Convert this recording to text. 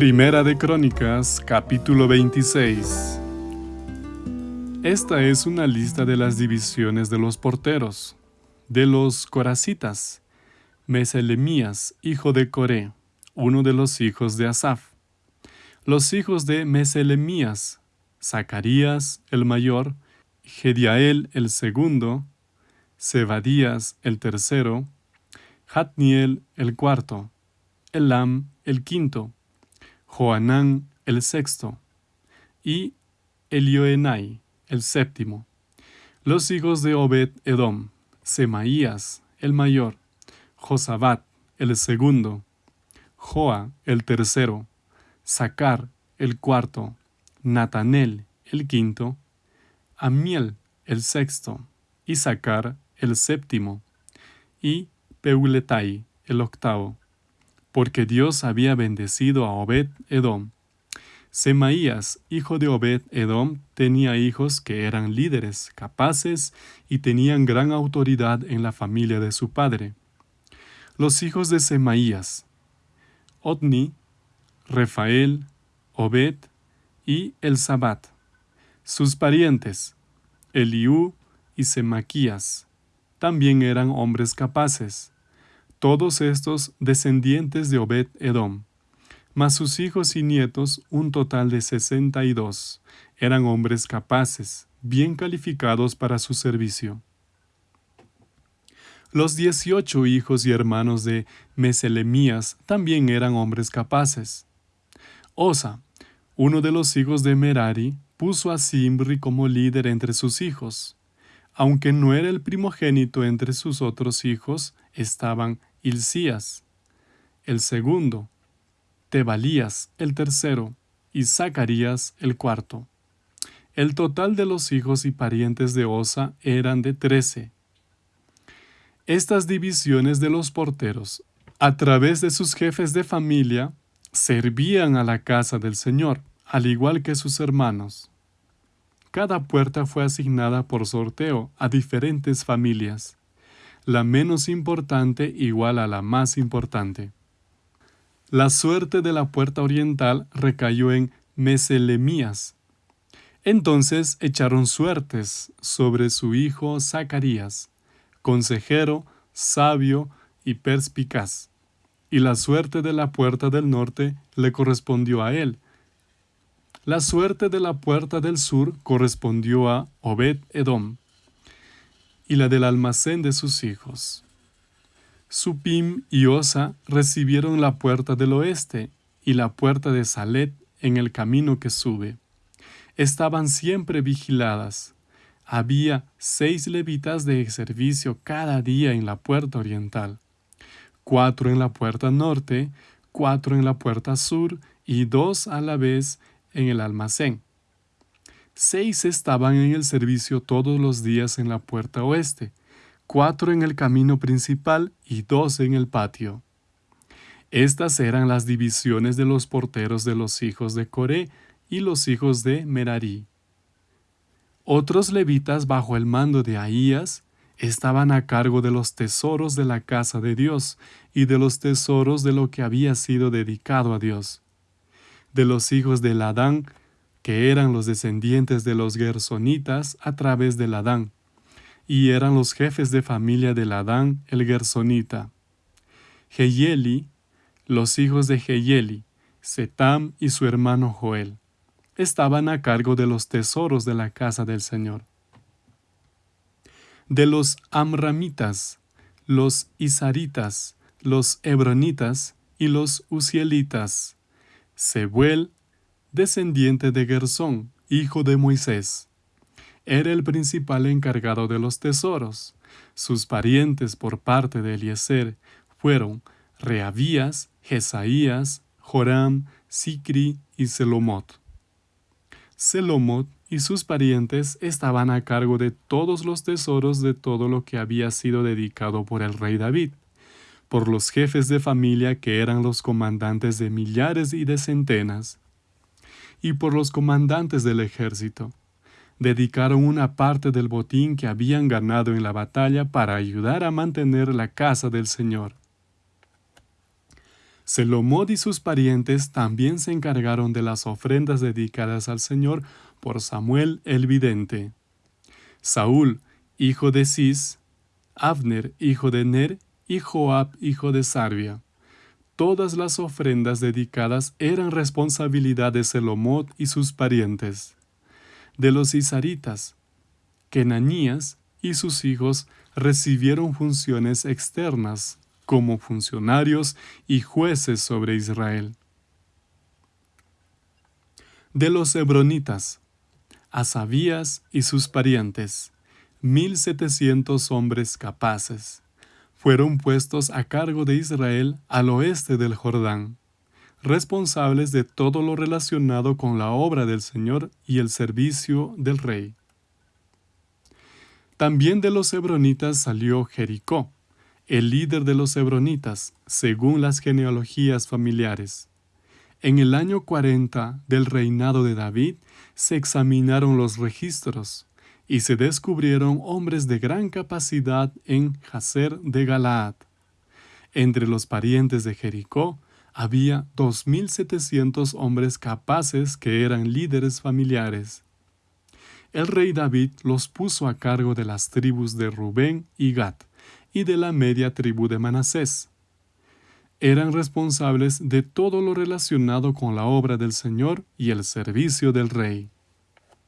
Primera de Crónicas, capítulo 26. Esta es una lista de las divisiones de los porteros. De los coracitas, Meselemías, hijo de Coré, uno de los hijos de Asaf. Los hijos de Meselemías, Zacarías el mayor, Gediael el segundo, Zebadías el tercero, Hatniel el cuarto, Elam el quinto, Joanán el sexto, y Elioenai el séptimo. Los hijos de Obed Edom, Semaías el mayor, Josabat el segundo, Joa el tercero, Sacar el cuarto, Natanel el quinto, Amiel el sexto, y el séptimo, y Peuletai el octavo porque Dios había bendecido a Obed Edom. Semaías, hijo de Obed Edom, tenía hijos que eran líderes, capaces y tenían gran autoridad en la familia de su padre. Los hijos de Semaías, Otni, Refael, Obed y Elzabat. Sus parientes, Eliú y Semaquías, también eran hombres capaces todos estos descendientes de Obed Edom, mas sus hijos y nietos, un total de sesenta y dos, eran hombres capaces, bien calificados para su servicio. Los dieciocho hijos y hermanos de Meselemías también eran hombres capaces. Osa, uno de los hijos de Merari, puso a Simri como líder entre sus hijos. Aunque no era el primogénito entre sus otros hijos, estaban Hilcías, el segundo, Tebalías, el tercero, y Zacarías, el cuarto. El total de los hijos y parientes de Osa eran de trece. Estas divisiones de los porteros, a través de sus jefes de familia, servían a la casa del Señor, al igual que sus hermanos. Cada puerta fue asignada por sorteo a diferentes familias la menos importante igual a la más importante. La suerte de la puerta oriental recayó en Meselemías. Entonces echaron suertes sobre su hijo Zacarías, consejero, sabio y perspicaz. Y la suerte de la puerta del norte le correspondió a él. La suerte de la puerta del sur correspondió a Obed Edom y la del almacén de sus hijos. Supim y Osa recibieron la puerta del oeste y la puerta de Salet en el camino que sube. Estaban siempre vigiladas. Había seis levitas de servicio cada día en la puerta oriental, cuatro en la puerta norte, cuatro en la puerta sur y dos a la vez en el almacén. Seis estaban en el servicio todos los días en la puerta oeste, cuatro en el camino principal y dos en el patio. Estas eran las divisiones de los porteros de los hijos de Coré y los hijos de Merari. Otros levitas bajo el mando de Ahías estaban a cargo de los tesoros de la casa de Dios y de los tesoros de lo que había sido dedicado a Dios. De los hijos de Ladán que eran los descendientes de los Gersonitas a través de Adán, y eran los jefes de familia de Adán el Gersonita. Geyeli, los hijos de Geyeli, Setam y su hermano Joel, estaban a cargo de los tesoros de la casa del Señor. De los Amramitas, los Isaritas, los Hebronitas y los Uzielitas, Sebuel, descendiente de Gersón, hijo de Moisés. Era el principal encargado de los tesoros. Sus parientes por parte de Eliezer fueron Reabías, Jesaías, Joram, Sicri y Selomot. Selomot y sus parientes estaban a cargo de todos los tesoros de todo lo que había sido dedicado por el rey David, por los jefes de familia que eran los comandantes de millares y de centenas, y por los comandantes del ejército. Dedicaron una parte del botín que habían ganado en la batalla para ayudar a mantener la casa del Señor. Selomod y sus parientes también se encargaron de las ofrendas dedicadas al Señor por Samuel el vidente. Saúl, hijo de Cis, Abner, hijo de Ner, y Joab, hijo de Sarvia. Todas las ofrendas dedicadas eran responsabilidad de Selomot y sus parientes. De los isaritas, Kenanías y sus hijos recibieron funciones externas como funcionarios y jueces sobre Israel. De los hebronitas, Asabías y sus parientes, mil setecientos hombres capaces, fueron puestos a cargo de Israel al oeste del Jordán, responsables de todo lo relacionado con la obra del Señor y el servicio del rey. También de los hebronitas salió Jericó, el líder de los hebronitas, según las genealogías familiares. En el año 40 del reinado de David se examinaron los registros y se descubrieron hombres de gran capacidad en Jazer de Galaad. Entre los parientes de Jericó había 2.700 hombres capaces que eran líderes familiares el rey David los puso a cargo de las tribus de Rubén y Gad y de la media tribu de Manasés. Eran responsables de todo lo relacionado con la obra del Señor y el servicio del rey.